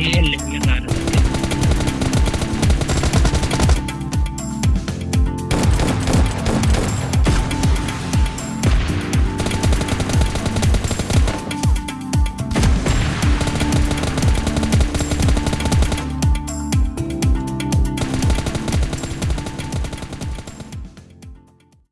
K Lakshmi